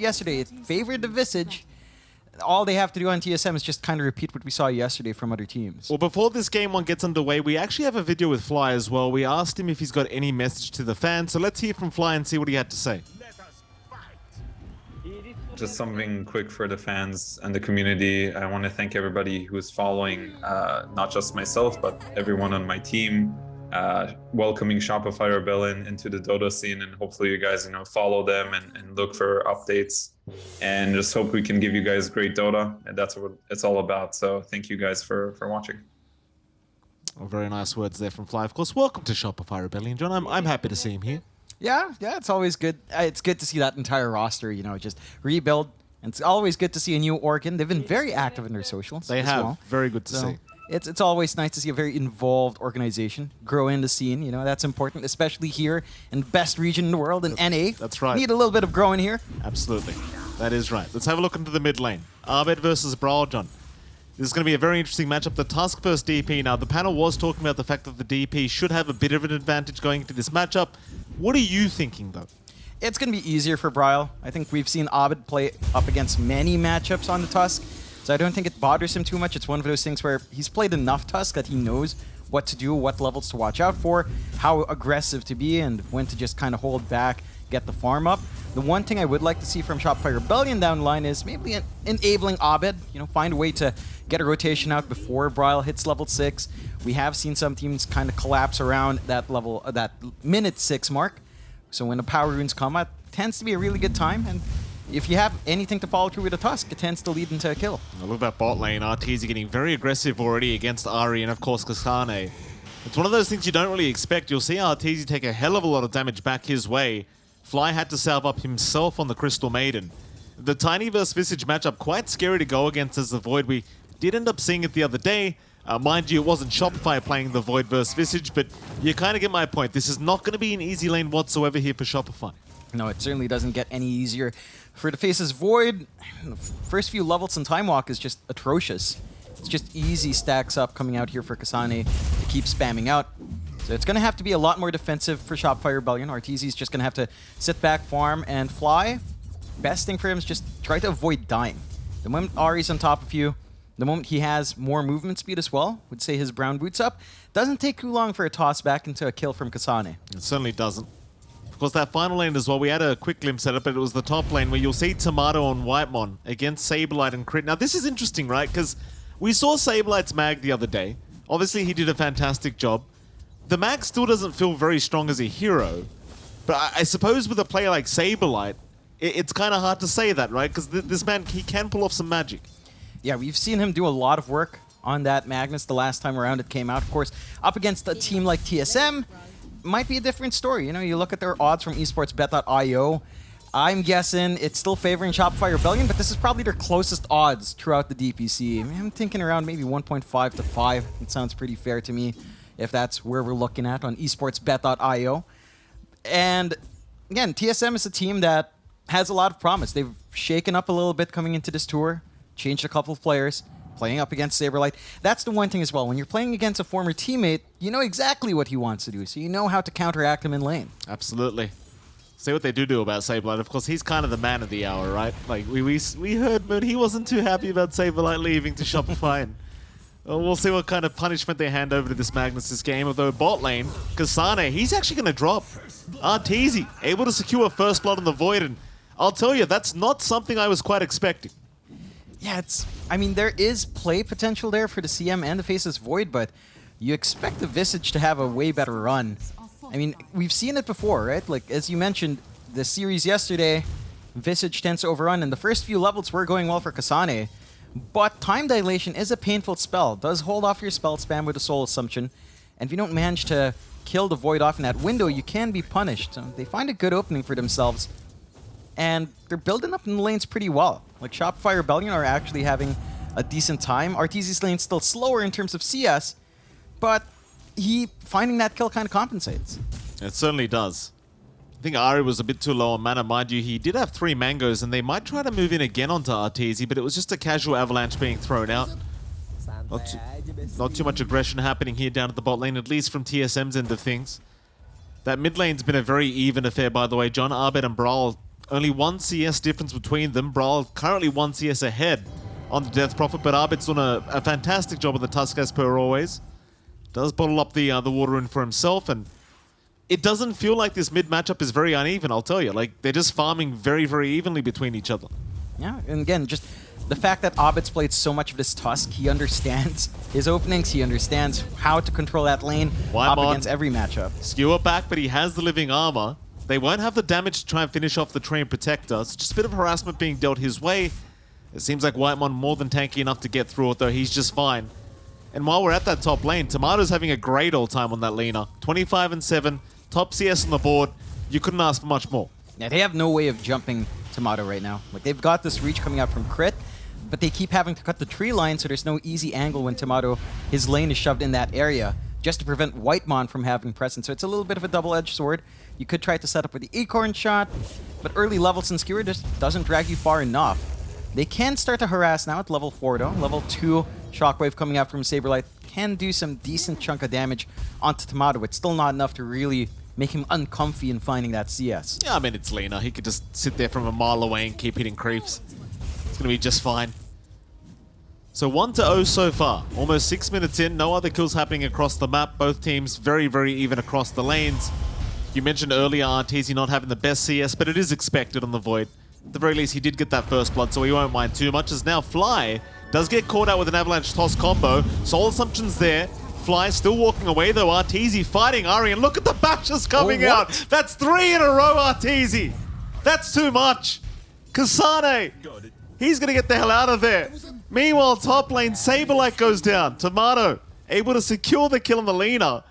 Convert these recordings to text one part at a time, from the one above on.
yesterday. It favored the Visage. All they have to do on TSM is just kind of repeat what we saw yesterday from other teams. Well, before this game one gets underway, we actually have a video with Fly as well. We asked him if he's got any message to the fans, so let's hear from Fly and see what he had to say. Just something quick for the fans and the community. I want to thank everybody who's following, uh, not just myself, but everyone on my team, uh, welcoming Shopify Rebellion into the Dota scene, and hopefully you guys, you know, follow them and, and look for updates, and just hope we can give you guys great Dota, and that's what it's all about. So thank you guys for for watching. Oh, very nice words there from Fly. Of course, welcome to Shopify Rebellion, John. I'm, I'm happy to see him here. Yeah, yeah, it's always good. Uh, It's good to see that entire roster, you know, just rebuild. It's always good to see a new Organ. They've been very active in their socials. They as have. well. Very good to So see. It's it's always nice to see a very involved organization grow in the scene. You know, that's important, especially here in the best region in the world, in NA. that's right. Need a little bit of growing here. Absolutely. That is right. Let's have a look into the mid lane. Abed versus Bryle, John. This is going to be a very interesting matchup. The Tusk versus DP. Now, the panel was talking about the fact that the DP should have a bit of an advantage going into this matchup. What are you thinking, though? It's going to be easier for Bryle. I think we've seen Abed play up against many matchups on the Tusk, so I don't think it bothers him too much. It's one of those things where he's played enough Tusk that he knows what to do, what levels to watch out for, how aggressive to be, and when to just kind of hold back, get the farm up. The one thing I would like to see from Shopify Rebellion down line is maybe en- enabling Abed, you know, find a way to get a rotation out before Bryle hits level 6. We have seen some teams kind of collapse around that level, uh, that minute 6 mark. So when the power runes come out, tends to be a really good time. And if you have anything to follow through with a Tusk, it tends to lead into a kill. Look at that bot lane. Arteezy getting very aggressive already against Ari and, of course, Kasane. It's one of those things you don't really expect. You'll see Arteezy take a hell of a lot of damage back his way. Fly had to salve up himself on the Crystal Maiden. The Tiny vs Visage matchup, quite scary to go against as the Void. We did end up seeing it the other day. Uh, mind you, it wasn't Shopify playing the Void versus Visage, but you kind of get my point. This is not going to be an easy lane whatsoever here for Shopify. No, it certainly doesn't get any easier. For the Faceless Void, the first few levels in Time Walk is just atrocious. It's just easy stacks up coming out here for Kasane to keep spamming out. So it's going to have to be a lot more defensive for Shopify Rebellion. Arteezy's just going to have to sit back, farm, and fly. Best thing for him is just try to avoid dying. The moment Ari's on top of you, the moment he has more movement speed as well, would say his brown boots up, doesn't take too long for a toss back into a kill from Kasane. It certainly doesn't. Of course, that final lane as well, we had a quick glimpse at it, but it was the top lane where you'll see Tomato and Whitemon against Saberlight and Crit. Now, this is interesting, right? Because we saw Saberlight's mag the other day. Obviously, he did a fantastic job. The mag still doesn't feel very strong as a hero, but I, I suppose with a player like Saberlight, it, it's kind of hard to say that, right? Because th this man, he can pull off some magic. Yeah, we've seen him do a lot of work on that Magnus the last time around it came out. Of course, up against a team like TSM, might be a different story. You know, you look at their odds from esportsbet.io. I'm guessing it's still favoring Shopify Rebellion, but this is probably their closest odds throughout the DPC. I I'm thinking around maybe 1.5 to 5. It sounds pretty fair to me if that's where we're looking at on esportsbet.io. And again, TSM is a team that has a lot of promise. They've shaken up a little bit coming into this tour, changed a couple of players, playing up against Saberlight. That's the one thing as well. When you're playing against a former teammate, you know exactly what he wants to do, so you know how to counteract him in lane. Absolutely. See what they do do about Saberlight. Of course, he's kind of the man of the hour, right? Like, we we, we heard, but he wasn't too happy about Saberlight leaving to Shopify. and, well, we'll see what kind of punishment they hand over to this Magnus this game. Although bot lane, Kasane, he's actually going to drop. Arteezy, able to secure first blood on the Void, and I'll tell you, that's not something I was quite expecting. Yeah, it's. I mean, there is play potential there for the CM and the Faceless Void, but you expect the Visage to have a way better run. I mean, we've seen it before, right? Like, as you mentioned, the series yesterday, Visage tends to overrun, and the first few levels were going well for Kasane. But Time Dilation is a painful spell. It does hold off your spell spam with a Soul Assumption. And if you don't manage to kill the Void off in that window, you can be punished. So they find a good opening for themselves and they're building up in the lanes pretty well. Like Shopify Rebellion are actually having a decent time. Arteezy's lane's still slower in terms of CS, but he finding that kill kind of compensates. It certainly does. I think Ari was a bit too low on mana. Mind you, he did have three mangoes, and they might try to move in again onto Arteezy, but it was just a casual avalanche being thrown out. Not too, not too much aggression happening here down at the bot lane, at least from TSM's end of things. That mid lane's been a very even affair, by the way. John Abed and Bryle Only one CS difference between them. Bryle currently one CS ahead on the Death Prophet, but Abed's done a, a fantastic job on the Tusk as per always. Does bottle up the uh, the water in for himself, and it doesn't feel like this mid matchup is very uneven, I'll tell you. Like, they're just farming very, very evenly between each other. Yeah, and again, just the fact that Abed's played so much of this Tusk, he understands his openings, he understands how to control that lane Why up against every matchup. Skewer back, but he has the living armor. They won't have the damage to try and finish off the Treant Protector. It's just a bit of harassment being dealt his way. It seems like Whitemon more than tanky enough to get through it, though he's just fine. And while we're at that top lane, Tomato's having a great all time on that Lina. 25 and 7, top CS on the board. You couldn't ask for much more. Yeah, they have no way of jumping Tomato right now. Like they've got this reach coming out from Crit, but they keep having to cut the tree line, so there's no easy angle when Tomato, his lane is shoved in that area, just to prevent Whitemon from having presence. So it's a little bit of a double-edged sword. You could try to set up with the Acorn shot, but early levels in Skewer just doesn't drag you far enough. They can start to harass now at level 4 though. Level 2 Shockwave coming out from Saberlight can do some decent chunk of damage onto Tomato. It's still not enough to really make him uncomfy in finding that CS. Yeah, I mean, it's Lina. He could just sit there from a mile away and keep hitting creeps. It's going to be just fine. So 1 to 0 so far. Almost 6 minutes in. No other kills happening across the map. Both teams very, very even across the lanes. You mentioned earlier Arteezy not having the best CS, but it is expected on the Void. At the very least, he did get that first blood, so he won't mind too much. As now Fly does get caught out with an Avalanche Toss combo. Soul Assumption's there. Fly still walking away though. Arteezy fighting Ari, and look at the bashes coming Oh, out. That's three in a row, Arteezy. That's too much. Kasane, he's going to get the hell out of there. Meanwhile, top lane, Saberlight goes down. Tomato, able to secure the kill on the Lina.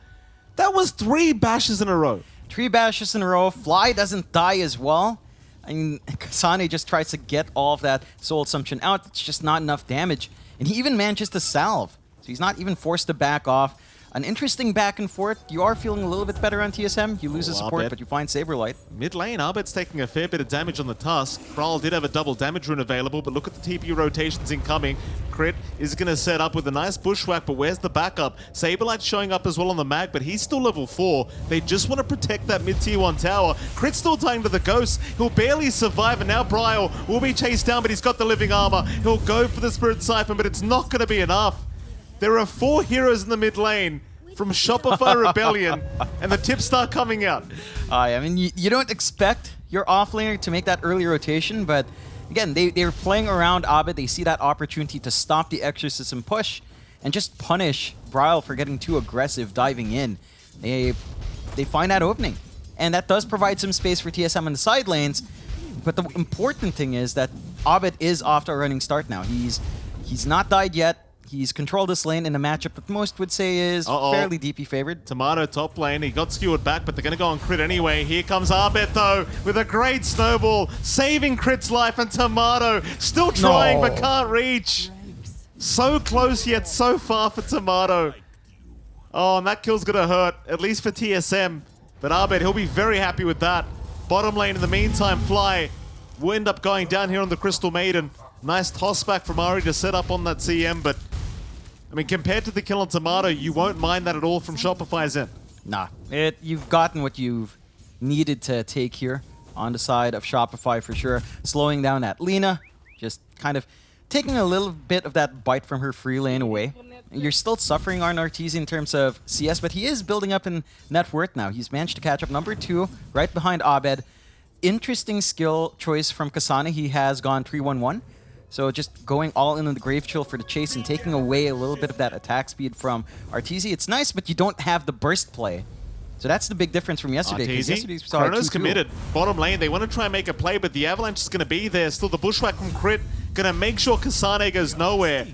That was three bashes in a row. Three bashes in a row. Fly doesn't die as well. I mean, Kasane just tries to get all of that Soul Assumption out. It's just not enough damage. And he even manages to salve. So he's not even forced to back off. An interesting back and forth. You are feeling a little bit better on TSM. You lose the Oh, support, but you find Saberlight. Mid lane, Abed's taking a fair bit of damage on the Tusk. Bryle did have a double damage rune available, but look at the TP rotations incoming. Crit is going to set up with a nice bushwhack, but where's the backup? Saberlight's showing up as well on the mag, but he's still level 4. They just want to protect that mid tier 1 tower. Crit's still tying to the ghost. He'll barely survive, and now Bryle will be chased down, but he's got the living armor. He'll go for the Spirit Siphon, but it's not going to be enough. There are four heroes in the mid lane from Shopify Rebellion, and the tips start coming out. Uh, I mean, you, you don't expect your offlaner to make that early rotation, but again, they, they're playing around Abed. They see that opportunity to stop the Exorcism push and just punish Bryle for getting too aggressive diving in. They, they find that opening. And that does provide some space for TSM in the side lanes. But the important thing is that Abed is off to a running start now. He's he's not died yet. He's controlled this lane in a matchup that most would say is Uh-oh. fairly DP favored. Tomato top lane. He got skewered back, but they're going to go on crit anyway. Here comes Abed, though, with a great snowball, saving Crit's life, and Tomato still trying, No. but can't reach. So close, yet so far for Tomato. Oh, and that kill's going to hurt, at least for TSM. But Abed, he'll be very happy with that. Bottom lane, in the meantime, Fly will end up going down here on the Crystal Maiden. Nice toss back from Ari to set up on that CM, but I mean, compared to the kill on Tomato, you won't mind that at all from Shopify's end. Nah, it you've gotten what you've needed to take here on the side of Shopify for sure. Slowing down that Lina, just kind of taking a little bit of that bite from her free lane away. You're still suffering on Arteezy in terms of CS, but he is building up in net worth now. He's managed to catch up number two, right behind Abed. Interesting skill choice from Kasane. He has gone 3-1-1. So just going all in on the Grave Chill for the chase and taking away a little bit of that attack speed from Arteezy. It's nice, but you don't have the burst play. So that's the big difference from yesterday. yesterday we Arteezy, saw Chrono's committed. Bottom lane, they want to try and make a play, but the Avalanche is going to be there. Still, the Bushwhack from Crit going to make sure Kasane goes nowhere.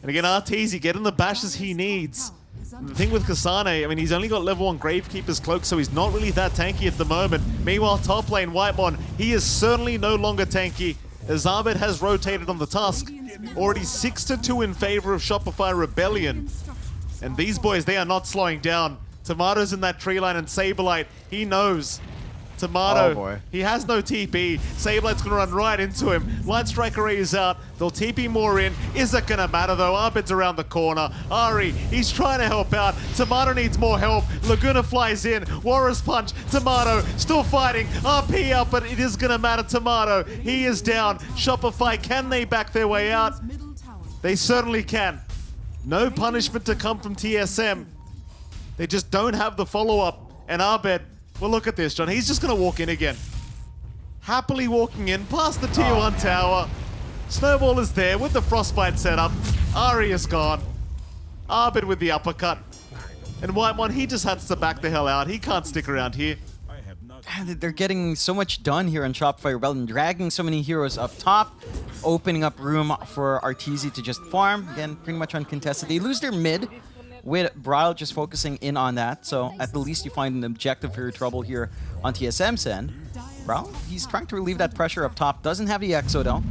And again, Arteezy getting the bashes he needs. The thing with Kasane, I mean, he's only got level 1 Gravekeeper's Cloak, so he's not really that tanky at the moment. Meanwhile, top lane, Whitemon, he is certainly no longer tanky. As Abed has rotated on the Tusk. Already 6 to 2 in favor of Shopify Rebellion. And these boys, they are not slowing down. Tomatoes in that tree line and Saberlight, he knows Tomato, Oh, boy. he has no TP. Saberlight's gonna run right into him. Light Striker is out. They'll TP more in. Is it gonna matter though? Abed's around the corner. Ari, he's trying to help out. Tomato needs more help. Laguna flies in. Walrus Punch. Tomato still fighting. RP out, but it is gonna matter. Tomato, he is down. Shopify, can they back their way out? They certainly can. No punishment to come from TSM. They just don't have the follow-up. And Abed, well look at this, John. He's just going to walk in again. Happily walking in past the tier ah. 1 tower. Snowball is there with the frostbite setup. Ari is gone. Abed with the uppercut. And Whitemon, he just has to back the hell out. He can't stick around here. And They're getting so much done here on Shopify Rebellion, dragging so many heroes up top, opening up room for Arteezy to just farm. Again, pretty much uncontested. They lose their mid, with Bryle just focusing in on that. So at the least you find an objective for your trouble here on TSM's end. Bryle, he's trying to relieve that pressure up top. Doesn't have the Exo though.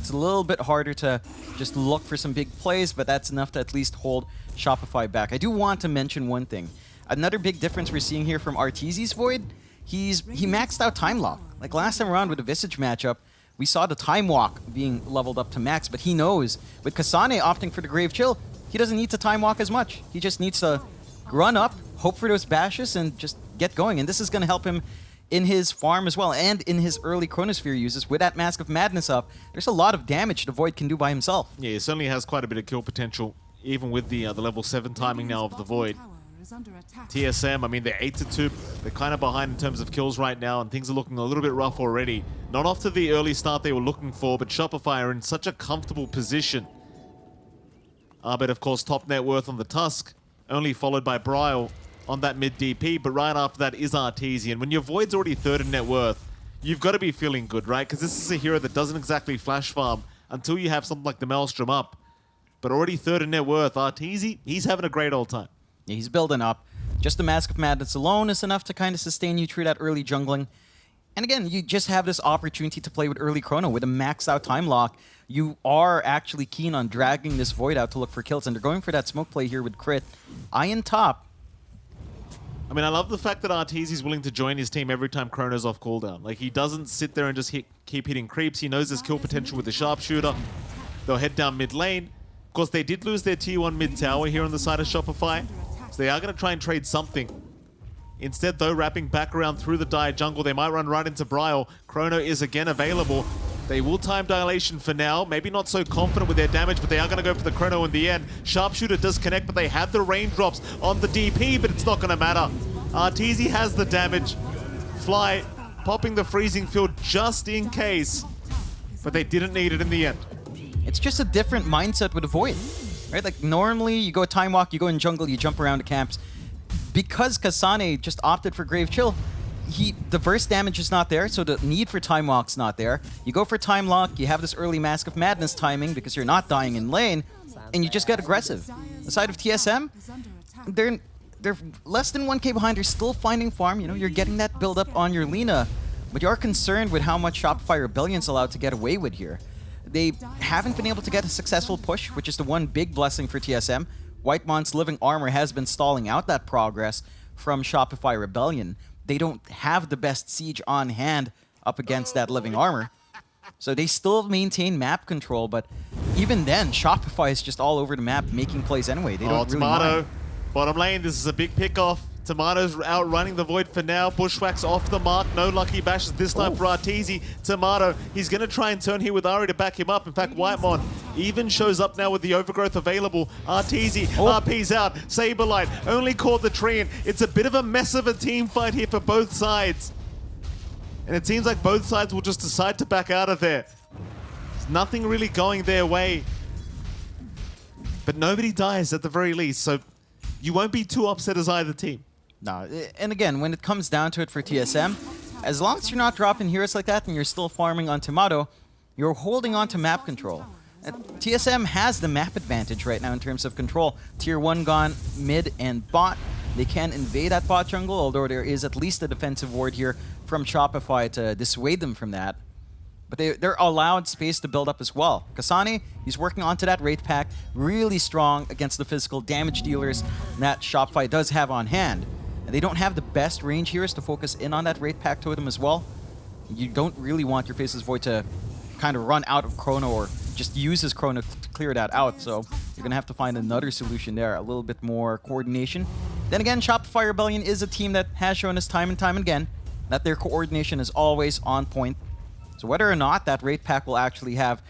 It's a little bit harder to just look for some big plays, but that's enough to at least hold Shopify back. I do want to mention one thing. Another big difference we're seeing here from Arteezy's Void, he's he maxed out Time Lock. Like last time around with the Visage matchup, we saw the Time Walk being leveled up to max, but he knows with Kasane opting for the Grave Chill, he doesn't need to Time Walk as much. He just needs to run up, hope for those bashes, and just get going. And this is going to help him in his farm as well, and in his early Chronosphere uses. With that Mask of Madness up, there's a lot of damage the Void can do by himself. Yeah, he certainly has quite a bit of kill potential, even with the uh, the level 7 timing now of the Void. TSM, I mean, they're 8 to 2. They're kind of behind in terms of kills right now, and things are looking a little bit rough already. Not off to the early start they were looking for, but Shopify are in such a comfortable position. Abed, of course, top net worth on the Tusk, only followed by Bryle on that mid DP, but right after that is Arteezy. When your Void's already third in net worth, you've got to be feeling good, right? Because this is a hero that doesn't exactly flash farm until you have something like the Maelstrom up. But already third in net worth, Arteezy, he's having a great old time. Yeah, he's building up. Just the Mask of Madness alone is enough to kind of sustain you through that early jungling. And again, you just have this opportunity to play with early chrono with a maxed out time lock. You are actually keen on dragging this void out to look for kills, and they're going for that smoke play here with crit. Iron top. I mean, I love the fact that Arteezy's willing to join his team every time Chrono's off cooldown. Like, he doesn't sit there and just hit, keep hitting creeps. He knows there's kill potential with the sharpshooter. They'll head down mid lane. Of course, they did lose their T1 mid tower here on the side of Shopify. So they are going to try and trade something. Instead, though, wrapping back around through the Dire jungle, they might run right into Bryle. Chrono is again available. They will time dilation for now. Maybe not so confident with their damage, but they are going to go for the Chrono in the end. Sharpshooter does connect, but they have the raindrops on the DP, but it's not going to matter. Arteezy has the damage. Fly popping the freezing field just in case, but they didn't need it in the end. It's just a different mindset with void. Right? Like normally you go time walk, you go in jungle, you jump around the camps. Because Kasane just opted for Grave Chill, he the burst damage is not there, so the need for time walk's not there. You go for time lock, you have this early Mask of Madness timing because you're not dying in lane, and you just get aggressive. The side of TSM, they're they're less than 1k behind, they're still finding farm, you know, you're getting that build up on your Lina, but you are concerned with how much Shopify Rebellion's allowed to get away with here. They haven't been able to get a successful push, which is the one big blessing for TSM. Whitemon's Living Armor has been stalling out that progress from Shopify Rebellion. They don't have the best siege on hand up against that Living Armor. So they still maintain map control, but even then, Shopify is just all over the map making plays anyway. They Oh, don't really Tomato. mind. Bottom lane, this is a big pickoff. Tomato's outrunning the Void for now. Bushwhack's off the mark. No lucky bashes this time for Arteezy. Tomato, he's going to try and turn here with Ari to back him up. In fact, Whitemon even shows up now with the overgrowth available. Arteezy, Oh. RP's out. Saberlight only caught the tree. and It's a bit of a mess of a team fight here for both sides. And it seems like both sides will just decide to back out of there. There's nothing really going their way. But nobody dies at the very least, so you won't be too upset as either team. No, eh, and again, when it comes down to it for TSM, as long as you're not dropping heroes like that and you're still farming on Tomato, you're holding on to map control. TSM has the map advantage right now in terms of control. Tier 1 gone, mid and bot. They can invade that bot jungle, although there is at least a defensive ward here from Shopify to dissuade them from that. But they, they're allowed space to build up as well. Kasane, he's working onto that Wraith Pact, really strong against the physical damage dealers that Shopify does have on hand. And they don't have the best range heroes to focus in on that Wraith Pact Totem as well. You don't really want your Faceless Void to kind of run out of Chrono or just use his Chrono to clear that out. So you're going to have to find another solution there, a little bit more coordination. Then again, Shopify Rebellion is a team that has shown us time and time again that their coordination is always on point. So whether or not that Wraith Pact will actually have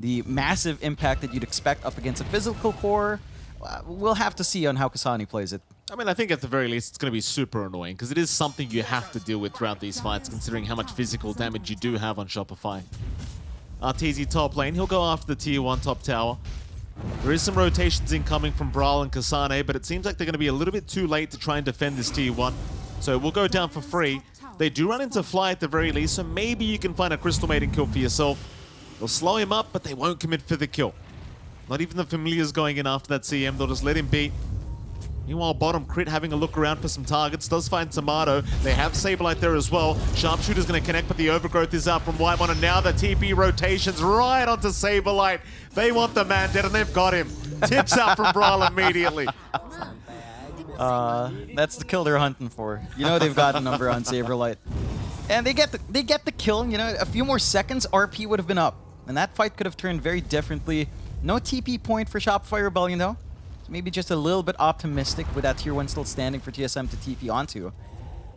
the massive impact that you'd expect up against a physical core, uh, we'll have to see on how Kasane plays it. I mean, I think at the very least it's going to be super annoying because it is something you have to deal with throughout these fights, considering how much physical damage you do have on Shopify. Arteezy top lane, he'll go after the tier 1 top tower. There is some rotations incoming from Bryle and Kasane, but it seems like they're going to be a little bit too late to try and defend this tier 1. So we'll go down for free. They do run into Fly at the very least, so maybe you can find a Crystal Maiden kill for yourself. They'll slow him up, but they won't commit for the kill. Not even the Familiars going in after that CM, they'll just let him beat. Meanwhile, bottom crit having a look around for some targets. Does find Tomato. They have Saberlight there as well. Sharpshooter's going to connect, but the overgrowth is out from Whitemon. And now the TP rotations right onto Saberlight. They want the man dead, and they've got him. Tips out from Bryle immediately. Uh, that's the kill they're hunting for. You know they've got a number on Saberlight. And they get the, they get the kill. You know, a few more seconds, RP would have been up. And that fight could have turned very differently. No TP point for Shopify Rebellion, though. So maybe just a little bit optimistic with that tier 1 still standing for TSM to TP onto.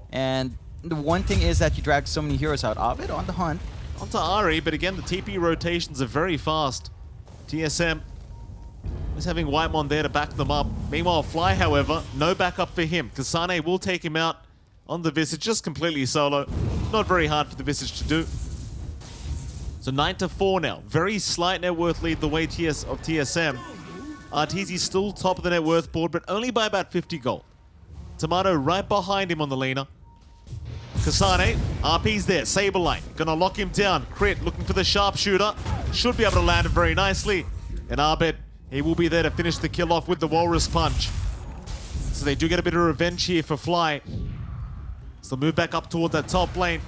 And the one thing is that you drag so many heroes out. Ovid on the hunt. Onto Ari, but again, the TP rotations are very fast. TSM is having Whitemon there to back them up. Meanwhile, Fly, however, no backup for him. Kasane will take him out on the Visage, just completely solo. Not very hard for the Visage to do. So 9 to 4 now. Very slight net worth lead the way TS of TSM. Arteezy still top of the net worth board, but only by about 50 gold. Tomato right behind him on the laner. Kasane, RP's there, Saberlight, gonna lock him down. Crit looking for the sharpshooter, should be able to land it very nicely. And Abed, he will be there to finish the kill off with the Walrus Punch. So they do get a bit of revenge here for Fly. So move back up toward that top lane.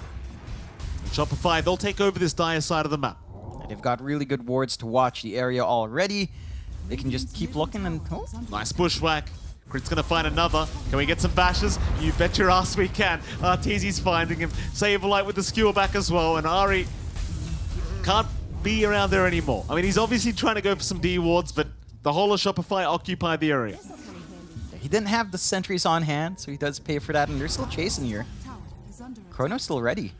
Shopify, they'll take over this dire side of the map. And they've got really good wards to watch the area already. They can just keep looking and... Oh, Nice bushwhack. Crit's gonna find another. Can we get some bashes? You bet your ass we can. Arteezy's finding him. Saberlight with the skewer back as well. And Ari can't be around there anymore. I mean, he's obviously trying to go for some D wards, but the whole of Shopify occupied the area. he didn't have the sentries on hand, so he does pay for that, and they're still chasing here. Chrono's still ready.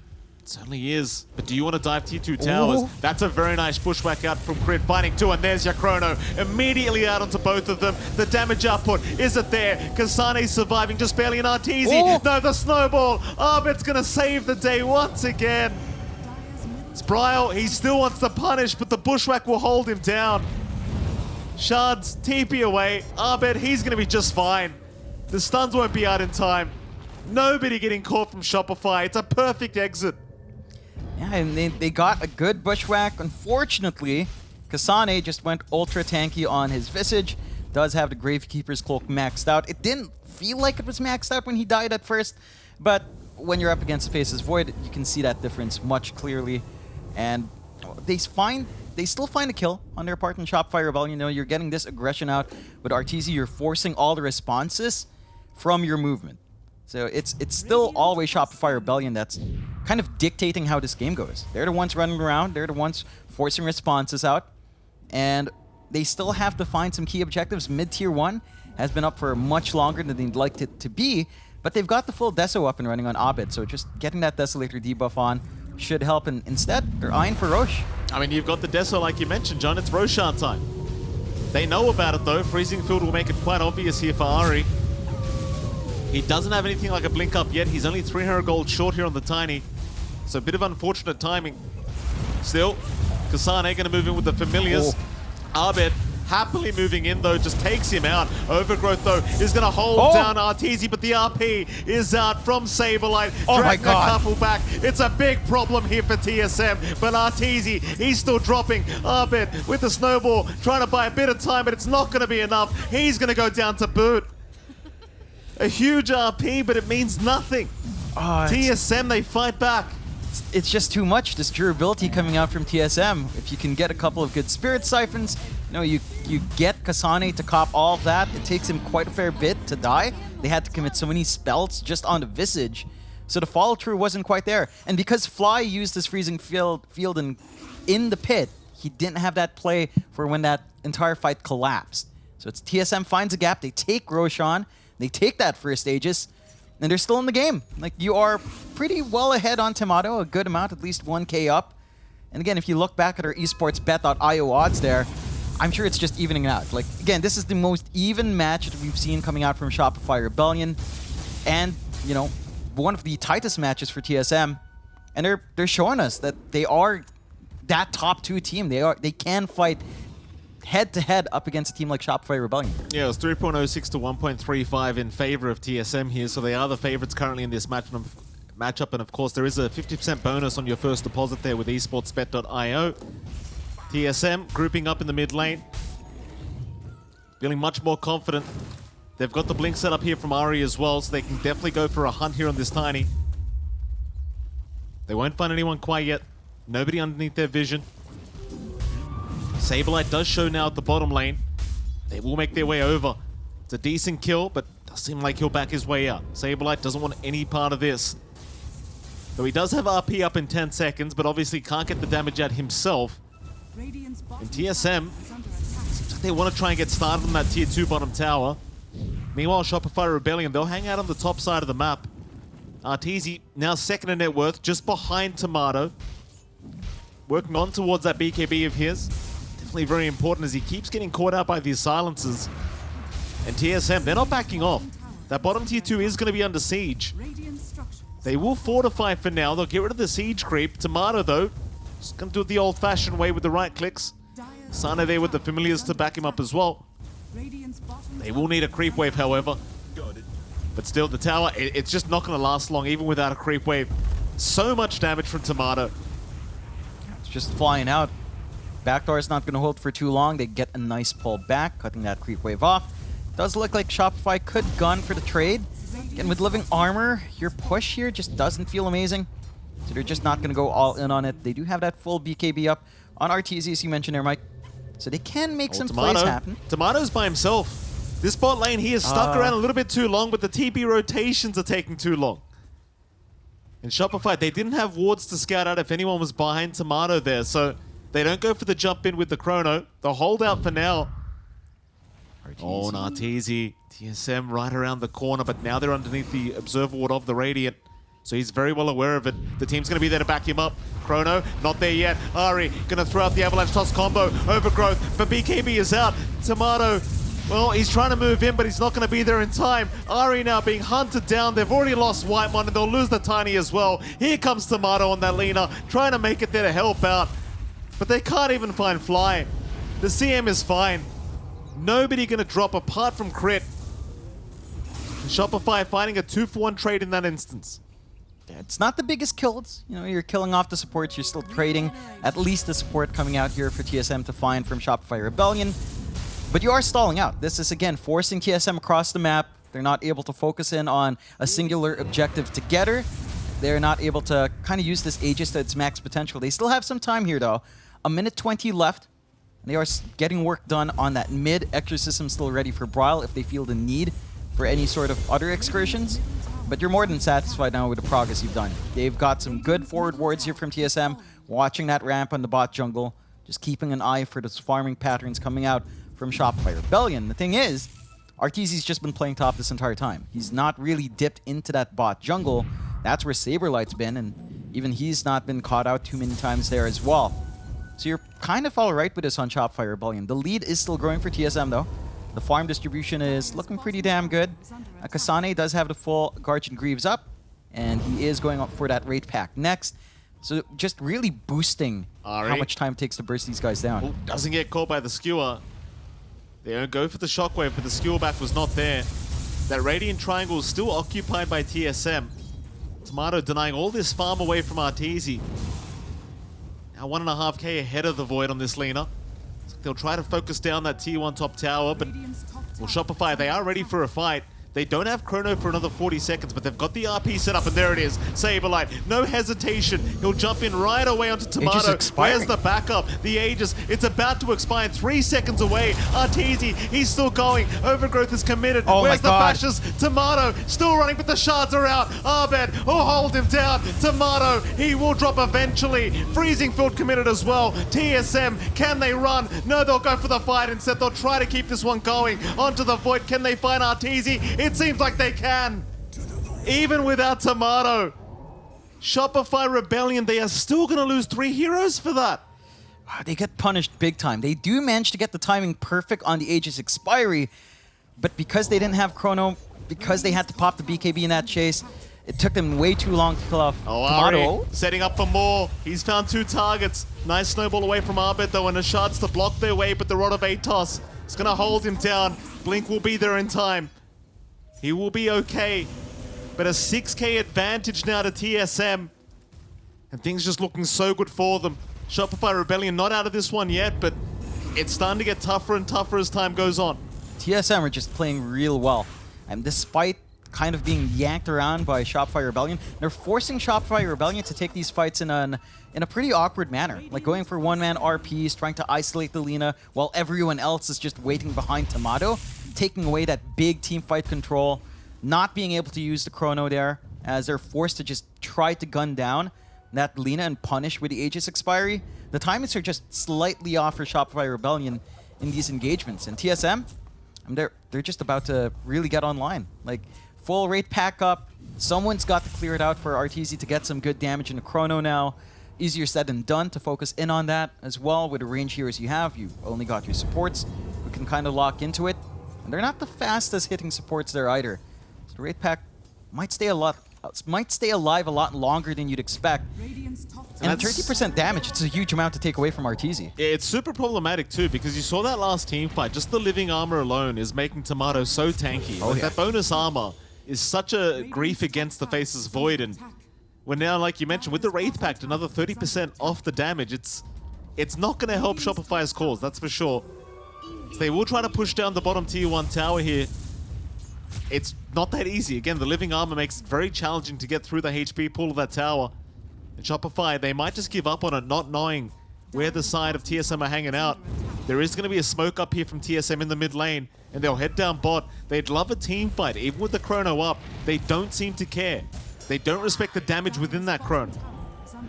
Certainly is. But do you want to dive tier 2 towers? Ooh. That's a very nice pushback out from Crit. Finding two, and there's your Chrono. Immediately out onto both of them. The damage output, is it there? Kasane's surviving, just barely an Arteezy. No, the snowball. Abed's going to save the day once again. Spryle, he still wants to punish, but the bushwhack will hold him down. Shards, TP away. Abed, he's going to be just fine. The stuns won't be out in time. Nobody getting caught from Shopify. It's a perfect exit. Yeah, and they, they got a good bushwhack. Unfortunately, Kasane just went ultra tanky on his Visage. Does have the Gravekeeper's Cloak maxed out. It didn't feel like it was maxed out when he died at first, but when you're up against the Faceless Void, you can see that difference much clearly. And they find they still find a kill on their part in Shopify Rebellion. You know, you're getting this aggression out. With Arteezy, you're forcing all the responses from your movement. So it's it's still always Shopify Rebellion that's kind of dictating how this game goes. They're the ones running around. They're the ones forcing responses out. And they still have to find some key objectives. Mid-tier 1 has been up for much longer than they'd like it to be. But they've got the full Deso up and running on Abed. So just getting that Desolator debuff on should help. And instead, they're eyeing for Rosh. I mean, you've got the Deso like you mentioned, John. It's Roshan time. They know about it, though. Freezing Field will make it quite obvious here for Ari. He doesn't have anything like a blink up yet. He's only 300 gold short here on the Tiny. So a bit of unfortunate timing. Still, Kasane going to move in with the Familiars. Oh. Abed happily moving in, though, just takes him out. Overgrowth, though, is going to hold Oh. down Arteezy, but the RP is out from Saberlight. Oh my dragging God. a couple back. It's a big problem here for TSM, but Arteezy, he's still dropping. Abed with the snowball, trying to buy a bit of time, but it's not going to be enough. He's going to go down to boot. A huge RP, but it means nothing. Oh, TSM, they fight back. it's just too much. This durability coming out from TSM. If you can get a couple of good spirit siphons, you know, you you get Kasane to cop all of that. It takes him quite a fair bit to die. They had to commit so many spells just on the Visage. So the follow through wasn't quite there. And because Fly used his freezing field field in in the pit, he didn't have that play for when that entire fight collapsed. So it's TSM finds a gap, they take Roshan, they take that first Aegis, and they're still in the game. Like you are pretty well ahead on Tomato, a good amount, at least 1k up. And again, if you look back at our esports bet.io odds there, I'm sure it's just evening out. Like again, this is the most even match that we've seen coming out from Shopify Rebellion. And, you know, one of the tightest matches for TSM. And they're they're showing us that they are that top two team. They are they can fight head to head up against a team like Shopify Rebellion. Yeah, it was 3.06 to 1.35 in favor of TSM here, so they are the favorites currently in this match matchup. And of course, there is a 50% bonus on your first deposit there with esportsbet.io. TSM grouping up in the mid lane, feeling much more confident. They've got the blink set up here from Ari as well, so they can definitely go for a hunt here on this Tiny. They won't find anyone quite yet. Nobody underneath their vision. Saberlight does show now at the bottom lane. They will make their way over. It's a decent kill, but does seem like he'll back his way out. Saberlight doesn't want any part of this. Though he does have RP up in 10 seconds, but obviously can't get the damage out himself. And TSM, seems like they want to try and get started on that tier 2 bottom tower. Meanwhile, Shopify Rebellion, they'll hang out on the top side of the map. Arteezy now second in net worth, just behind Tomato. Working on towards that BKB of his. Definitely very important as he keeps getting caught out by these silences. And TSM, they're not backing off. That bottom tier 2 is going to be under siege. They will fortify for now. They'll get rid of the siege creep. Tomato, though, just going to do it the old-fashioned way with the right clicks. Sana there with the familiars to back him up as well. They will need a creep wave, however. But still, the tower, it, it's just not going to last long, even without a creep wave. So much damage from Tomato. It's just flying out. Backdoor is not going to hold for too long. They get a nice pull back, cutting that creep wave off. Does look like Shopify could gun for the trade. Again, with Living Armor, your push here just doesn't feel amazing. So they're just not going to go all in on it. They do have that full BKB up on RTZ, as you mentioned there, Mike. So they can make Oh, some Tomato. plays happen. Tomato's by himself. This bot lane, he is stuck Uh. around a little bit too long, but the TP rotations are taking too long. In Shopify, they didn't have wards to scout out if anyone was behind Tomato there, so they don't go for the jump in with the chrono. They'll hold out for now. Oh, Narteezy. TSM right around the corner, but now they're underneath the Observer Ward of the Radiant. So he's very well aware of it. The team's going to be there to back him up. Chrono, not there yet. Ari going to throw out the Avalanche Toss combo. Overgrowth, but BKB is out. Tomato, well, he's trying to move in, but he's not going to be there in time. Ari now being hunted down. They've already lost Whitemon, and they'll lose the Tiny as well. Here comes Tomato on that Lina, trying to make it there to help out. But they can't even find Fly. The CM is fine. Nobody to drop apart from Crit. Shopify finding a two for one trade in that instance. It's not the biggest kills. You know, you're killing off the supports. You're still trading at least the support coming out here for TSM to find from Shopify Rebellion. But you are stalling out. This is, again, forcing TSM across the map. They're not able to focus in on a singular objective together. They're not able to kind of use this Aegis to its max potential. They still have some time here, though. A minute 20 left. They are getting work done on that mid. Exorcism still ready for Bryle if they feel the need for any sort of other excursions. But you're more than satisfied now with the progress you've done. They've got some good forward wards here from TSM, watching that ramp on the bot jungle, just keeping an eye for those farming patterns coming out from Shopify Rebellion. The thing is, Arteezy's just been playing top this entire time. He's not really dipped into that bot jungle. That's where Saberlight's been, and even he's not been caught out too many times there as well. So you're kind of all right with this on Shopify Rebellion. The lead is still growing for TSM though. The farm distribution is looking pretty damn good. Uh, Kasane does have the full Guardian Greaves up, and he is going up for that Wraith Pact next. So just really boosting how much time it takes to burst these guys down. Oh, doesn't get caught by the skewer. They don't go for the shockwave, but the skewer back was not there. That Radiant Triangle is still occupied by TSM. Tomato denying all this farm away from Arteezy. Now 1.5k ahead of the Void on this Lina. They'll try to focus down that T1 top tower, but well, Shopify, they are ready for a fight. They don't have Chrono for another 40 seconds, but they've got the RP set up, and there it is. Saberlight, no hesitation. He'll jump in right away onto Tomato. Where's the backup? The Aegis, it's about to expire. Three seconds away. Arteezy, he's still going. Overgrowth is committed. Oh my Where's the bashes? Tomato, still running, but the shards are out. Abed, will hold him down. Tomato, he will drop eventually. Freezing Field committed as well. TSM, can they run? No, they'll go for the fight instead. They'll try to keep this one going. Onto the Void, can they find Arteezy? It seems like they can. Even without Tomato. Shopify Rebellion, they are still going to lose three heroes for that. Wow, they get punished big time. They do manage to get the timing perfect on the Aegis expiry, but because they didn't have Chrono, because they had to pop the BKB in that chase, it took them way too long to kill off Oh, Tomato. Setting up for more. He's found two targets. Nice snowball away from Abed though, and the shards to block their way, but the Rod of Atos is going to hold him down. Blink will be there in time. He will be okay. But a 6k advantage now to TSM. And things just looking so good for them. Shopify Rebellion not out of this one yet, but it's starting to get tougher and tougher as time goes on. TSM are just playing real well. And despite kind of being yanked around by Shopify Rebellion, they're forcing Shopify Rebellion to take these fights in an in a pretty awkward manner. Like going for one-man RPs, trying to isolate the Lina, while everyone else is just waiting behind Tomato, taking away that big team fight control, not being able to use the Chrono there, as they're forced to just try to gun down that Lina and punish with the Aegis expiry. The timings are just slightly off for Shopify Rebellion in these engagements. And TSM, they're they're just about to really get online. Like full Wraith Pact up. Someone's got to clear it out for RTZ to get some good damage in the chrono now. Easier said than done to focus in on that as well with the range heroes you have. You only got your supports. We can kind of lock into it. And they're not the fastest hitting supports there either. So the Wraith Pact might stay a lot might stay alive a lot longer than you'd expect. And that's- 30% damage, it's a huge amount to take away from RTZ. It's super problematic too because you saw that last team fight. Just the living armor alone is making Tomato so tanky. Oh, like yeah. that bonus armor is such a grief against the Faceless Void, and we're now, like you mentioned, with the Wraith Pact, another 30% off the damage. It's it's not going to help Shopify's cause, that's for sure. So they will try to push down the bottom tier one tower here. It's not that easy. Again, the living armor makes it very challenging to get through the HP pool of that tower. And Shopify, they might just give up on it, not knowing where the side of TSM are hanging out. There is going to be a smoke up here from TSM in the mid lane, and they'll head down bot. They'd love a team fight, even with the chrono up. They don't seem to care. They don't respect the damage within that chrono.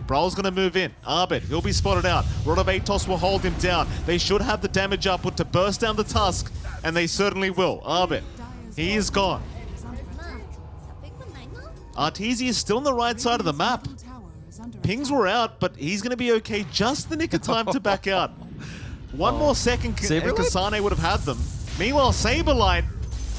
Bryle's gonna move in. Abed, he'll be spotted out. Rod of Atos will hold him down. They should have the damage output to burst down the tusk, and they certainly will. Abed, he is gone. Arteezy is still on the right side of the map. Pings were out, but he's going to be okay just the nick of time to back out. One more oh. second, and? Kasane would have had them. Meanwhile, Saberlight,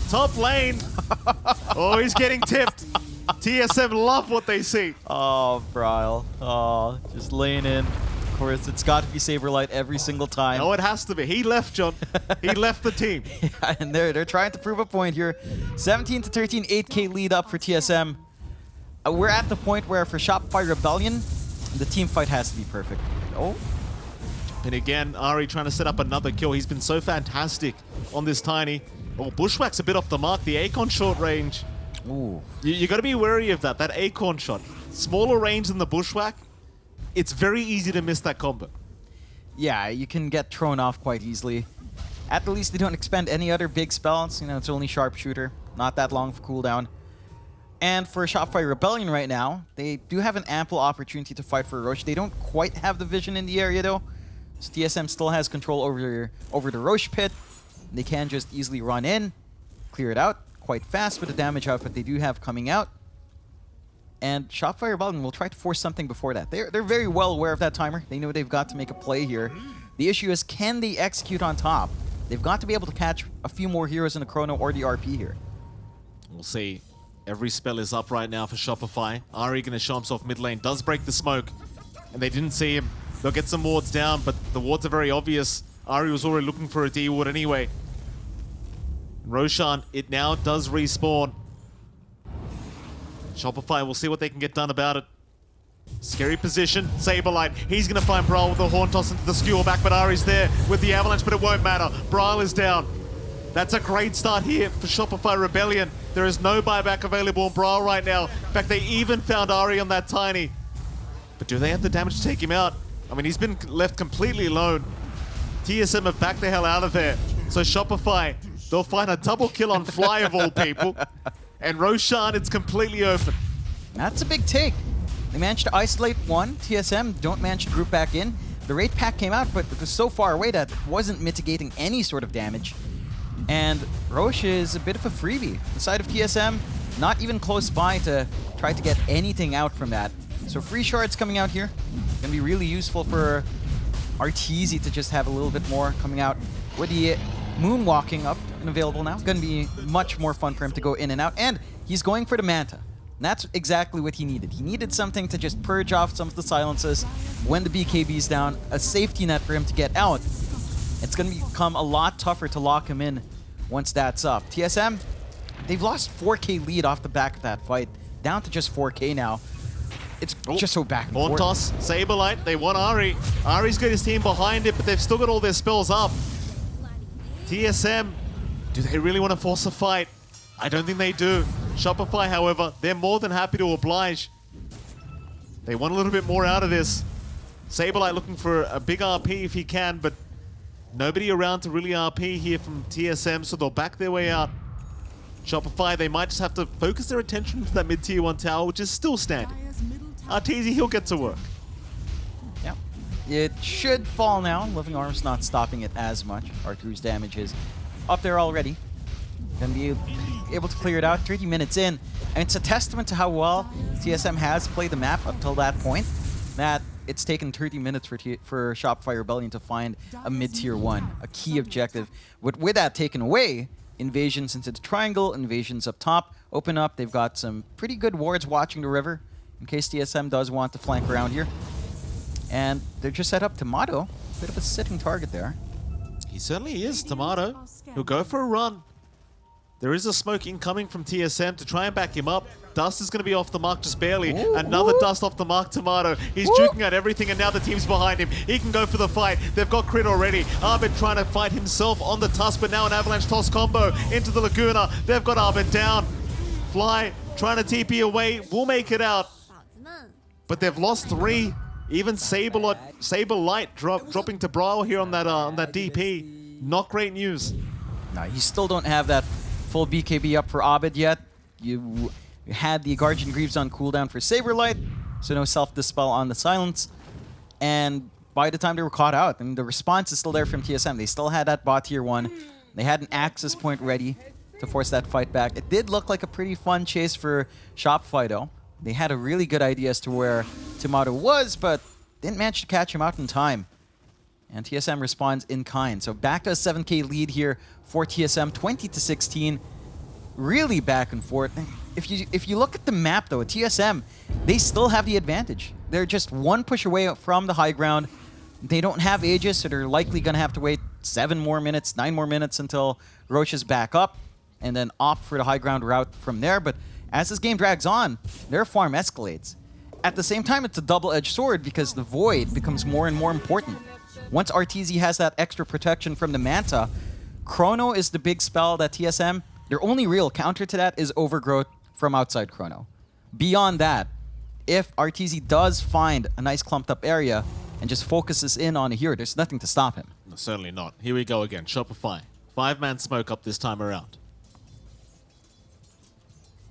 top lane. oh, he's getting tipped. TSM love what they see. Oh, Bryle. Oh, just laying in. Of course, it's got to be Saberlight every single time. No, it has to be. He left, John. He left the team. Yeah, and they're, they're trying to prove a point here. 17 to 13, 8k lead up for TSM. Uh, we're at the point where for Shopify Rebellion, the team fight has to be perfect. Oh, And again, Ari trying to set up another kill. He's been so fantastic on this tiny. Oh, Bushwhack's a bit off the mark. The Acorn short range. Ooh. You, you got to be wary of that. That Acorn shot. Smaller range than the Bushwhack. It's very easy to miss that combo. Yeah, you can get thrown off quite easily. At the least, they don't expend any other big spells. You know, it's only Sharpshooter. Not that long of cooldown. And for a Shopify Rebellion right now, they do have an ample opportunity to fight for Rosh. They don't quite have the vision in the area though. So TSM still has control over over the Rosh pit. They can just easily run in, clear it out quite fast with the damage output they do have coming out. And Shopify Rebellion will try to force something before that. They're, they're very well aware of that timer. They know they've got to make a play here. The issue is, can they execute on top? They've got to be able to catch a few more heroes in the Chrono or the RP here. We'll see. Every spell is up right now for Shopify. Ari going to show himself mid lane. Does break the smoke. And they didn't see him. They'll get some wards down, but the wards are very obvious. Ari was already looking for a D ward anyway. Roshan, it now does respawn. Shopify, we'll see what they can get done about it. Scary position. Saberlight. He's going to find Bryle with the horn toss into the skewer back, but Ari's there with the avalanche, but it won't matter. Bryle is down. That's a great start here for Shopify Rebellion. There is no buyback available in Bryle right now. In fact, they even found Ari on that Tiny. But do they have the damage to take him out? I mean, he's been left completely alone. TSM have backed the hell out of there. So Shopify, they'll find a double kill on Fly of all people. And Roshan, it's completely open. That's a big take. They managed to isolate one. TSM don't manage to group back in. The Wraith Pact came out, but it was so far away that it wasn't mitigating any sort of damage. And Rosh is a bit of a freebie. The side of TSM, not even close by to try to get anything out from that. So free shards coming out here. Gonna be really useful for Arteezy to just have a little bit more coming out. With the moonwalking up and available now, It's gonna be much more fun for him to go in and out. And he's going for the Manta. And that's exactly what he needed. He needed something to just purge off some of the silences when the BKB's down, a safety net for him to get out. It's going to become a lot tougher to lock him in once that's up. TSM, they've lost 4k lead off the back of that fight, down to just 4k now. It's Oh, just so back and forth. toss, Saberlight, they want Ari. Ari's got his team behind it, but they've still got all their spells up. TSM, do they really want to force a fight? I don't think they do. Shopify, however, they're more than happy to oblige. They want a little bit more out of this. Saberlight looking for a big RP if he can, but nobody around to really RP here from TSM, so they'll back their way out. Shopify, they might just have to focus their attention to that mid-tier 1 tower, which is still standing. Arteezy, he'll get to work. Yeah. It should fall now. Living Armor's not stopping it as much. Arthur's damage is up there already. Gonna be able to clear it out 30 minutes in. And it's a testament to how well TSM has played the map up till that point. That it's taken 30 minutes for, T for Shopify Rebellion to find a mid-tier 1, a key objective. With, with that taken away, invasions into the triangle, invasions up top, open up. They've got some pretty good wards watching the river in case TSM does want to flank around here. And they're just set up Tomato. Bit of a sitting target there. He certainly is, Tomato. He'll go for a run. There is a smoke incoming from TSM to try and back him up. Dust is going to be off the mark just barely. Ooh, Another ooh. dust off the mark, Tomato. He's ooh. juking at everything, and now the team's behind him. He can go for the fight. They've got crit already. Arbit trying to fight himself on the tusk, but now an avalanche toss combo into the Laguna. They've got Arbit down. Fly trying to TP away. We'll make it out. But they've lost three. Even sabre light drop, dropping to Bryle here on that, uh, on that DP. Not great news. No, you still don't have that full BKB up for Abed yet. You had the Guardian Greaves on cooldown for Saberlight, so no self-dispel on the Silence. And by the time they were caught out, I mean, the response is still there from TSM. They still had that bot tier 1. They had an access point ready to force that fight back. It did look like a pretty fun chase for Shopify, though. They had a really good idea as to where Tomato was, but didn't manage to catch him out in time. And TSM responds in kind. So back to a 7k lead here for TSM, 20 to 16. Really back and forth. If you if you look at the map though, TSM, they still have the advantage. They're just one push away from the high ground. They don't have Aegis, so they're likely gonna have to wait seven more minutes, nine more minutes until Rosh is back up, and then opt for the high ground route from there. But as this game drags on, their farm escalates. At the same time, it's a double-edged sword because the Void becomes more and more important. Once RTZ has that extra protection from the Manta, Chrono is the big spell that TSM, their only real counter to that is Overgrowth from outside Chrono. Beyond that, if RTZ does find a nice clumped up area and just focuses in on a hero, there's nothing to stop him. No, certainly not. Here we go again. Shopify. Five-man smoke up this time around.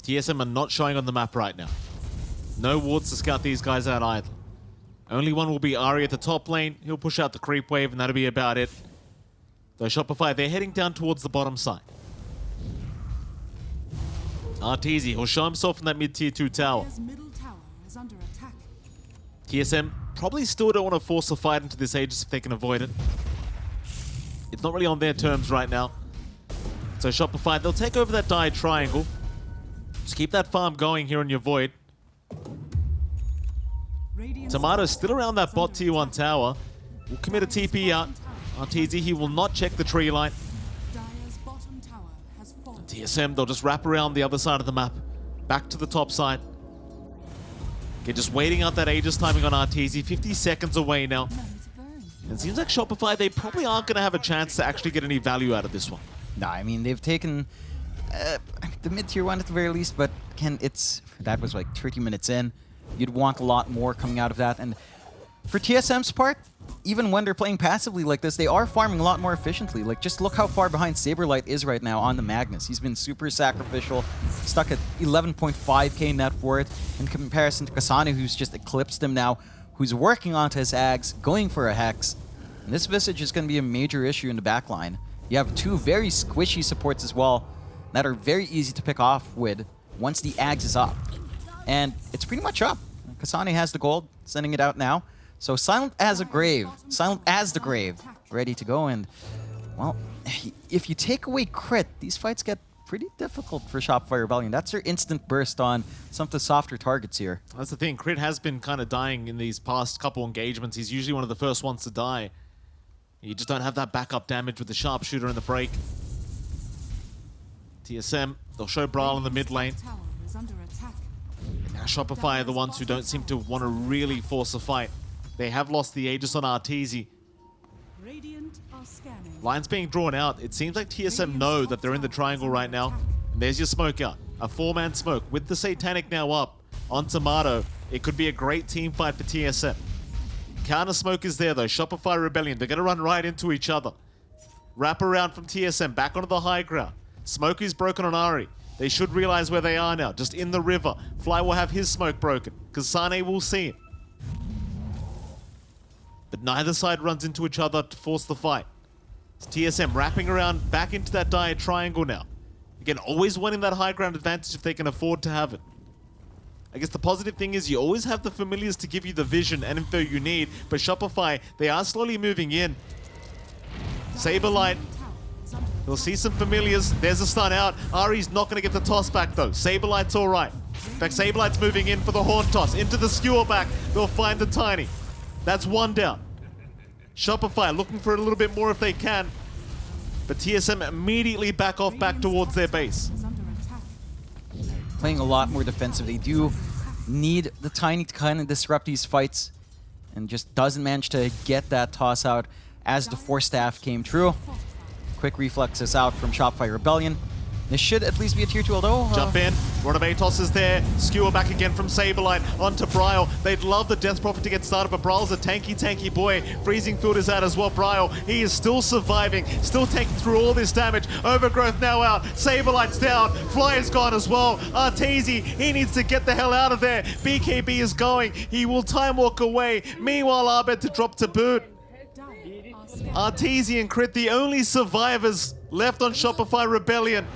TSM are not showing on the map right now. No wards to scout these guys out either. Only one will be Ari at the top lane. He'll push out the creep wave, and that'll be about it. Though Shopify, they're heading down towards the bottom side. Arteezy, he'll show himself in that mid-tier 2 tower. Tower is under attack. TSM probably still don't want to force a fight into this Aegis if they can avoid it. It's not really on their terms right now. So Shopify, they'll take over that dire triangle. Just keep that farm going here on your Void. Tomato's still around that bot tier 1 tower. Will commit a TP out. RTZ, he will not check the tree line. Fallen. TSM, they'll just wrap around the other side of the map. Back to the top side. Okay, just waiting out that Aegis timing on RTZ. 50 seconds away now. It seems like Shopify, they probably aren't going to have a chance to actually get any value out of this one. No, I mean, they've taken... Uh, the mid tier one at the very least, but again, it's that was like 30 minutes in. You'd want a lot more coming out of that. And for TSM's part, even when they're playing passively like this, they are farming a lot more efficiently. Like, just look how far behind Saberlight is right now on the Magnus. He's been super sacrificial, stuck at 11.5k net worth in comparison to Kasane, who's just eclipsed him now, who's working onto his Ags, going for a Hex. And this Visage is going to be a major issue in the backline. You have two very squishy supports as well that are very easy to pick off with once the Ags is up. And it's pretty much up. Kasane has the gold, sending it out now. So silent as a grave, silent as the grave, ready to go. And, well, if you take away crit, these fights get pretty difficult for Shopify Rebellion. That's their instant burst on some of the softer targets here. That's the thing. Crit has been kind of dying in these past couple engagements. He's usually one of the first ones to die. You just don't have that backup damage with the sharpshooter in the break. TSM, they'll show Bryle in the mid lane. Shopify are the ones who don't seem to want to really force a fight. They have lost the Aegis on Arteezy. Radiant. Lines being drawn out. It seems like TSM know that they're in the triangle right now. And there's your smoke out. A four-man smoke. With the Satanic now up on Tomato, it could be a great team fight for TSM. Counter smoke is there though. Shopify Rebellion. They're going to run right into each other. Wrap around from TSM. Back onto the high ground. Smoke is broken on Ari. They should realize where they are now. Just in the river. Fly will have his smoke broken. Kasane will see it. But neither side runs into each other to force the fight. It's TSM wrapping around back into that dire triangle now. Again, always winning that high ground advantage if they can afford to have it. I guess the positive thing is you always have the familiars to give you the vision and info you need, but Shopify, they are slowly moving in. Saberlight, we'll see some familiars. There's a stun out. Ari's not going to get the toss back though. Saberlight's alright. In fact, Saberlight's moving in for the horn toss. Into the skewer back. They'll find the tiny. That's one down. Shopify looking for a little bit more if they can. But TSM immediately back off back towards their base. Playing a lot more defensive. They do need the Tiny to kind of disrupt these fights and just doesn't manage to get that toss out as the Force Staff came through. Quick reflexes out from Shopify Rebellion. This should at least be a tier 2, although... uh, Jump in. Rod of Atos is there. Skewer back again from Saberlight onto Bryle. They'd love the Death Prophet to get started, but Bryle's a tanky, tanky boy. Freezing Field is out as well. Bryle, he is still surviving, still taking through all this damage. Overgrowth now out. Saberlight's down. Fly is gone as well. Arteezy, he needs to get the hell out of there. BKB is going. He will time walk away. Meanwhile, Abed to drop to boot. And Crit, the only survivors left on Shopify Rebellion.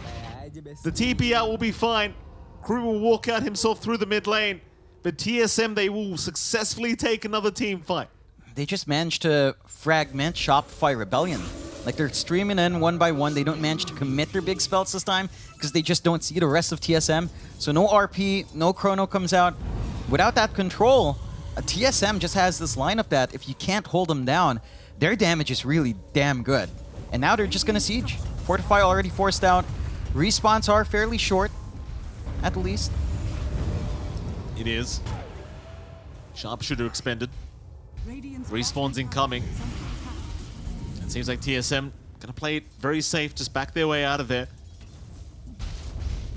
The TP out will be fine. Crew will walk out himself through the mid lane. But TSM, they will successfully take another team fight. they just managed to fragment Shopify Rebellion. Like they're streaming in one by one. They don't manage to commit their big spells this time because they just don't see the rest of TSM. So no RP, no Chrono comes out. Without that control, a TSM just has this lineup that if you can't hold them down, their damage is really damn good. And now they're just gonna siege. Fortify already forced out. Respawns are fairly short, at least. It is. Sharpshooter expended. Respawns incoming. tower is under attack. It seems like TSM gonna play it very safe, just back their way out of there.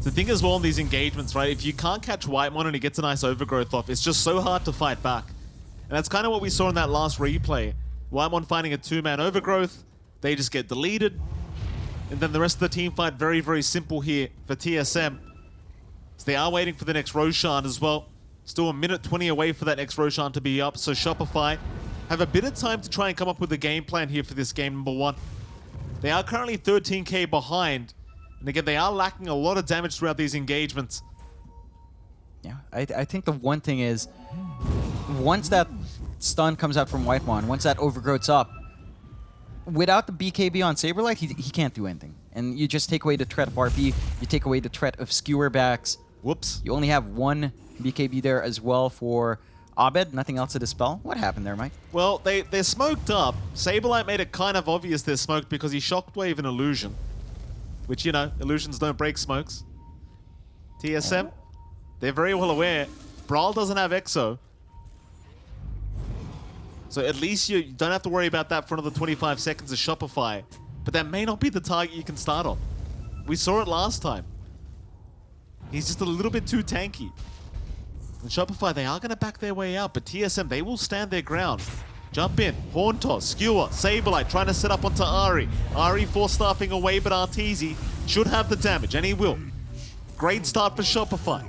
The thing as well in these engagements, right? If you can't catch Whitemon and he gets a nice overgrowth off, it's just so hard to fight back. And that's kind of what we saw in that last replay. Whitemon finding a two-man overgrowth, they just get deleted. And then the rest of the team fight very, very simple here for TSM. So they are waiting for the next Roshan as well. Still a minute 20 away for that next Roshan to be up. So Shopify have a bit of time to try and come up with a game plan here for this game number one. They are currently 13k behind. And again, they are lacking a lot of damage throughout these engagements. Yeah, I, I think the one thing is, once that stun comes out from White Whitemon, once that overgrowth's up, without the BKB on Saberlight, he, he can't do anything. And you just take away the threat of RP, you take away the threat of skewer backs. Whoops. You only have one BKB there as well for Abed, nothing else to dispel. What happened there, Mike? Well, they, they're smoked up. Saberlight made it kind of obvious they're smoked because he shockwave an illusion. Which, you know, illusions don't break smokes. TSM, they're very well aware. Bryle doesn't have Exo. So at least you don't have to worry about that for another 25 seconds of Shopify. But that may not be the target you can start on. We saw it last time. He's just a little bit too tanky. And Shopify, they are going to back their way out, but TSM, they will stand their ground. Jump in, Horn Toss, Skewer, Saberlight trying to set up onto Ari. Ari Force Staffing away, but Arteezy should have the damage, and he will. Great start for Shopify.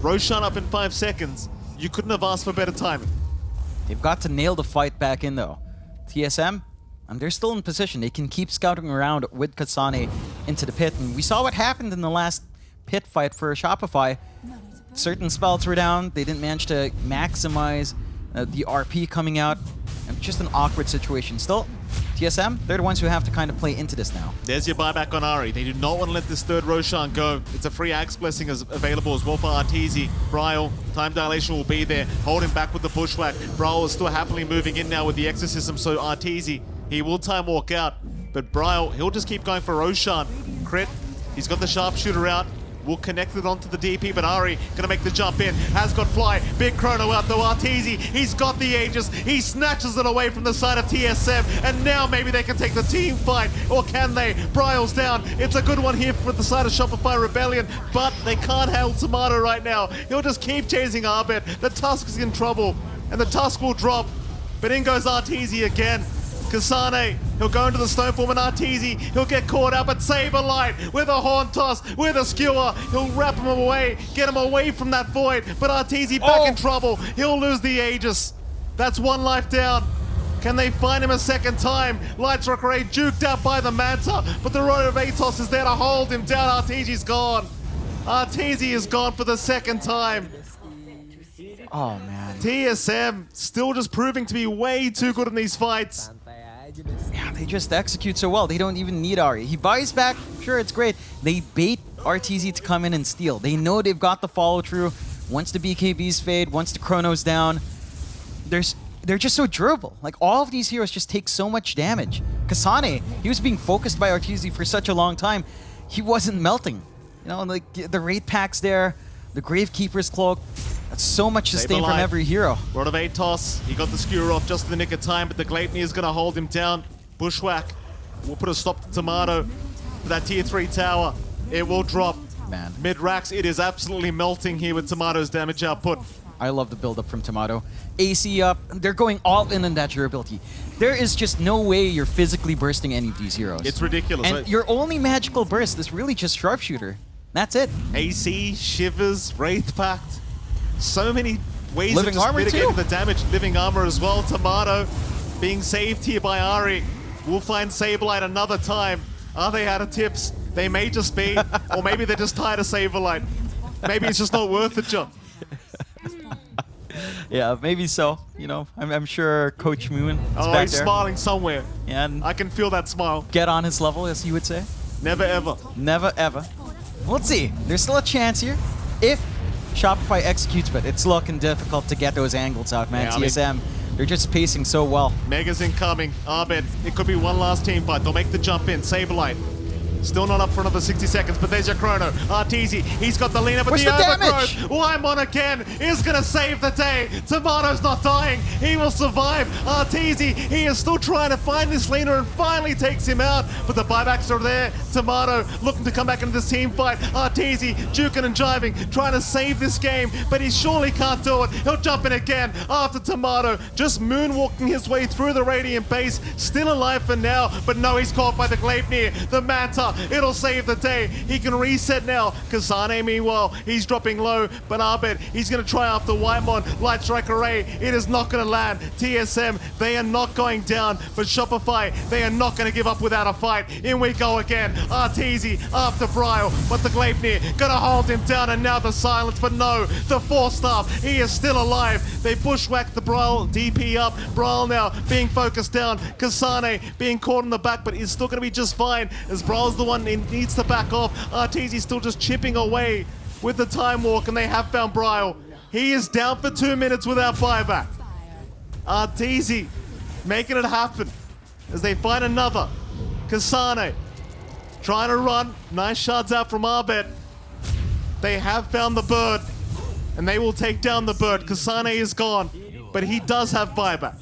Roshan up in five seconds. You couldn't have asked for better timing. They've got to nail the fight back in though. TSM, and they're still in position. They can keep scouting around with Kasane into the pit. And we saw what happened in the last pit fight for Shopify. Certain spells were down. They didn't manage to maximize uh, the RP coming out. And just an awkward situation. Still, TSM, they're the ones who have to kind of play into this now. There's your buyback on Ari. They do not want to let this third Roshan go. It's a free Ags Blessing as available as well for Arteezy. Bryle, time dilation will be there. Hold him back with the Bushwhack. Bryle is still happily moving in now with the Exorcism, so Arteezy, he will time walk out. But Bryle, he'll just keep going for Roshan. Crit, he's got the Sharpshooter out. Will connect it onto the DP, but Ari gonna make the jump in. Has got fly. Big chrono out though. Arteezy, he's got the Aegis. He snatches it away from the side of TSM, and now maybe they can take the team fight, or can they? Bryle's down. It's a good one here for the side of Shopify Rebellion, but they can't handle Tomato right now. He'll just keep chasing Arbet. The Tusk is in trouble, and the Tusk will drop. But in goes Arteezy again. Kasane, he'll go into the Stoneform and Arteezy, he'll get caught up at Saberlight with a Horn Toss, with a Skewer, he'll wrap him away, get him away from that Void, but Arteezy back Oh. in trouble, he'll lose the Aegis. That's one life down. Can they find him a second time? Light Strike Array juked out by the Manta, but the Rod of Atos is there to hold him down. Arteezy's gone. Arteezy is gone for the second time. Oh man. TSM still just proving to be way too good in these fights. Yeah, they just execute so well. They don't even need Ari. He buys back, sure, it's great. They bait RTZ to come in and steal. They know they've got the follow through. Once the BKBs fade, once the chrono's down, there's they're just so durable. Like all of these heroes just take so much damage. Kasane, he was being focused by RTZ for such a long time, he wasn't melting. You know, like the Wraith Pact there, the Gravekeeper's cloak. That's so much sustain from every hero. Rod of Atos, he got the skewer off just in the nick of time, but the Gleipnir is going to hold him down. Bushwhack will put a stop to Tomato for that tier 3 tower. It will drop. Man. Mid racks, it is absolutely melting here with Tomato's damage output. I love the build-up from Tomato. AC up, they're going all in on that durability. There is just no way you're physically bursting any of these heroes. It's ridiculous. And your only magical burst is really just Sharpshooter. That's it. AC, Shivers, Wraith Pact. So many ways Living of mitigating the damage. Living armor as well. Tomato being saved here by Ari. We'll find Saberlight another time. Are they out of tips? They may just be. or maybe they're just tired of Saberlight. Maybe it's just not worth the John. Yeah, maybe so. You know, I'm, I'm sure Coach Moon is Oh, back he's there. smiling somewhere. And I can feel that smile. get on his level, as you would say. Never ever. Never ever. Let's see. There's still a chance here. If Shopify executes, but it's looking difficult to get those angles out, man. Yeah, I mean- TSM, they're just pacing so well. Mega's incoming. Abed, it could be one last team fight. They'll make the jump in. Saberlight. Still not up for another 60 seconds, but there's your chrono. Arteezy, he's got the lean up, but Where's the, the overgrowth. Whitemon again is going to save the day. Tomato's not dying. He will survive. Arteezy, he is still trying to find this Lina and finally takes him out. But the buybacks are there. Tomato looking to come back into this team fight. Arteezy juking and jiving, trying to save this game, but he surely can't do it. He'll jump in again after Tomato, just moonwalking his way through the Radiant base. Still alive for now, but no, he's caught by the Gleipnir. The Manta, it'll save the day. He can reset now. Kasane, meanwhile, he's dropping low, but Arbet, he's going to try after Whitemon. Light Strike Array, it is not going to land. TSM, they are not going down, but Shopify, they are not going to give up without a fight. In we go again. Arteezy after Bryle, but the Gleipnir going to hold him down, and now the silence, but no, the Force Staff, he is still alive. They bushwhack the Bryle DP up. Bryle now being focused down. Kasane being caught in the back, but he's still going to be just fine as Bryle's the one who needs to back off. Arteezy's still just chipping away with the time walk, and they have found Bryle. He is down for two minutes without buyback. Arteezy making it happen as they find another. Kasane trying to run. Nice shots out from Arbet. They have found the bird, and they will take down the bird. Kasane is gone, but he does have buyback.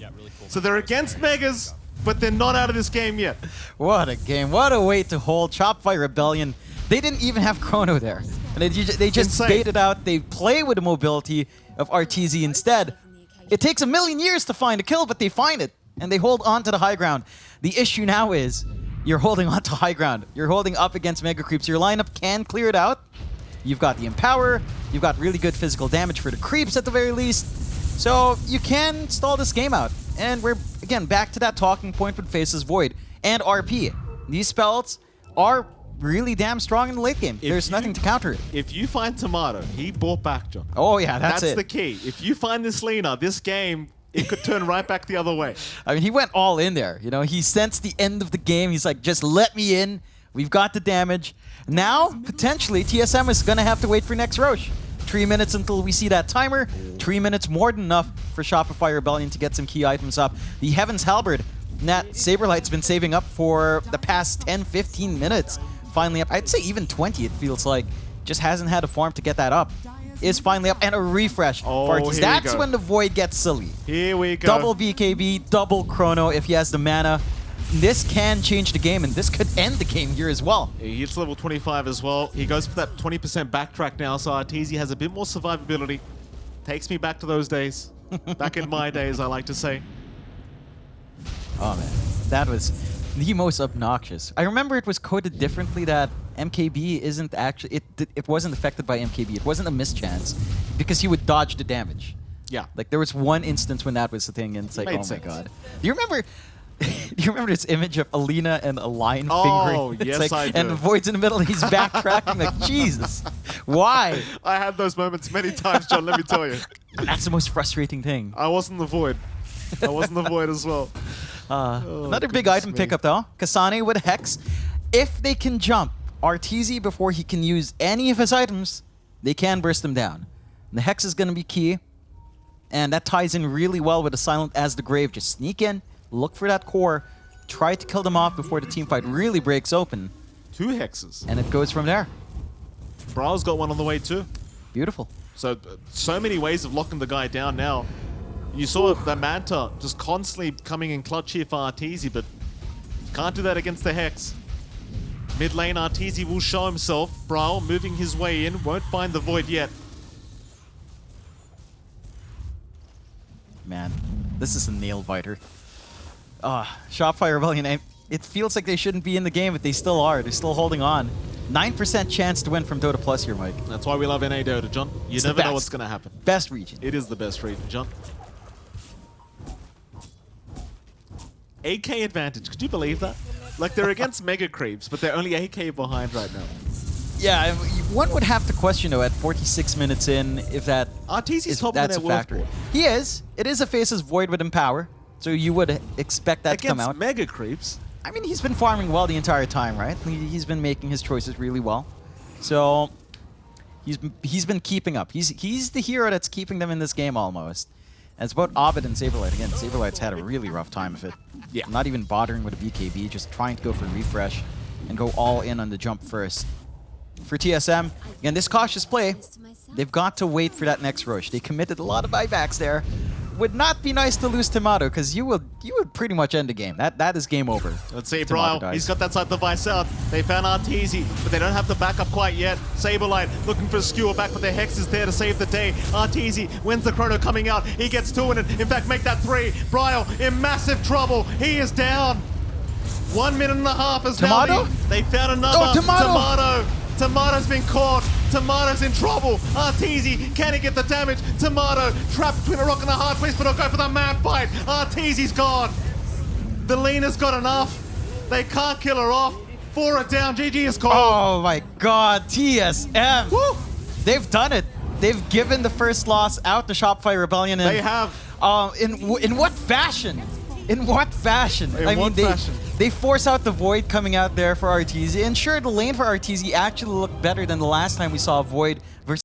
So they're against Megas, but they're not out of this game yet. What a game. What a way to hold Shopify Rebellion. They didn't even have Chrono there. And they, they just Insane. bait it out. They play with the mobility of RTZ instead. It takes a million years to find a kill, but they find it. And they hold on to the high ground. The issue now is you're holding on to high ground. You're holding up against Mega Creeps. Your lineup can clear it out. You've got the Empower. You've got really good physical damage for the creeps at the very least. So you can stall this game out. And we're, again, back to that talking point with Faceless Void and RP. These spells are really damn strong in the late game. If There's you- nothing to counter it. If you find Tomato, he bought back, John. Oh, yeah, that's, That's it. the key. If you find this Lina, this game, it could turn right back the other way. I mean, he went all in there. You know, he sensed the end of the game. He's like, just let me in. We've got the damage. Now, potentially, TSM is going to have to wait for next Rosh. Three minutes until we see that timer. Three minutes more than enough for Shopify Rebellion to get some key items up. The Heaven's Halberd that Saberlight's been saving up for the past 10, 15 minutes. Finally up. I'd say even 20, it feels like. Just hasn't had a farm to get that up. Is finally up. And a refresh Oh, for here Artis. That's when the Void gets silly. Here we go. Double BKB, double Chrono if he has the mana. This can change the game, and this could end the game here as well. He hits level 25 as well. He goes for that 20% backtrack now, so Arteezy has a bit more survivability. Takes me back to those days. back in my days, I like to say. Oh man, that was the most obnoxious. I remember it was coded differently that MKB isn't actually it. It wasn't affected by MKB. It wasn't a mischance because he would dodge the damage. Yeah. Like there was one instance when that was the thing, and it's like, oh sense. my god. Do you remember? Do you remember this image of Alina and a lion Oh, fingering? Yes, like, I And do. the void's in the middle, and he's backtracking. like Jesus, why? I had those moments many times, John, let me tell you. That's the most frustrating thing. I wasn't the void. I wasn't the void as well. Uh, Oh, another big item me. pickup though. Kasane with Hex. If they can jump Arteezy before he can use any of his items, they can burst him down. The Hex is going to be key. And that ties in really well with the Silent as the Grave. Just sneak in, look for that core, try to kill them off before the team fight really breaks open. Two hexes. And it goes from there. Bryle's got one on the way too. Beautiful. So, uh, so many ways of locking the guy down now. You saw the Manta just constantly coming in clutch here for Arteezy, but can't do that against the Hex. Mid lane, Arteezy will show himself. Brao moving his way in, won't find the Void yet. Man, this is a nail biter. Ah, Shopify Rebellion, it feels like they shouldn't be in the game, but they still are. They're still holding on. 9% chance to win from Dota Plus here, Mike. That's why we love NA Dota, John. You It's never know what's going to happen. Best region. It is the best region, John. AK advantage. Could you believe that? Like they're against Mega Creeps, but they're only AK behind right now. Yeah, one would have to question, though, at 46 minutes in, if that Arteezy's is, top that's a of their worth factor. He is. It is a Faceless Void with Empower, so you would expect that to come Against out. Mega Creeps. I mean, he's been farming well the entire time, right? He, he's been making his choices really well. So he's he's been keeping up. He's he's the hero that's keeping them in this game almost. And it's about Abed and Saberlight. Again, Saberlight's had a really rough time of it. Yeah. Not even bothering with a BKB, just trying to go for refresh and go all in on the jump first. For TSM, again, this cautious play, they've got to wait for that next rush. They committed a lot of buybacks there. Would not be nice to lose Tomato, because you would you would pretty much end the game. That That is game over. Let's see, Tomato Bryle. He's got that side device out. They found Arteezy, but they don't have the backup quite yet. Saberlight looking for a skewer back, but their Hex is there to save the day. Arteezy wins the chrono coming out. He gets two in it. In fact, make that three. Bryle in massive trouble. He is down. One minute and a half is now. Tomato? the- They found another. Oh, Tomato! Tomato. Tomato's been caught. Tomato's in trouble. Arteezy, can he get the damage? Tomato trapped between a rock and a hard place, but he'll go for the mad fight. Arteezy's gone. The Lina's got enough. They can't kill her off. Four are down. GG is called. Oh my god, TSM! Woo! They've done it. They've given the first loss out to Shopify Rebellion. And, They have. Um, in w- in what fashion? In what fashion? In I mean, what they fashion? They force out the Void coming out there for Arteezy, and sure, the lane for Arteezy actually looked better than the last time we saw Void versus